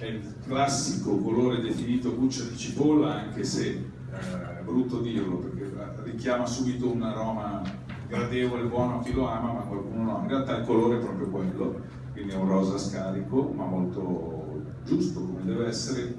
è il classico colore definito buccia di cipolla, anche se eh, è brutto dirlo perché richiama subito un aroma gradevole, buono a chi lo ama, ma qualcuno no. In realtà il colore è proprio quello, quindi è un rosa scarico, ma molto giusto come deve essere.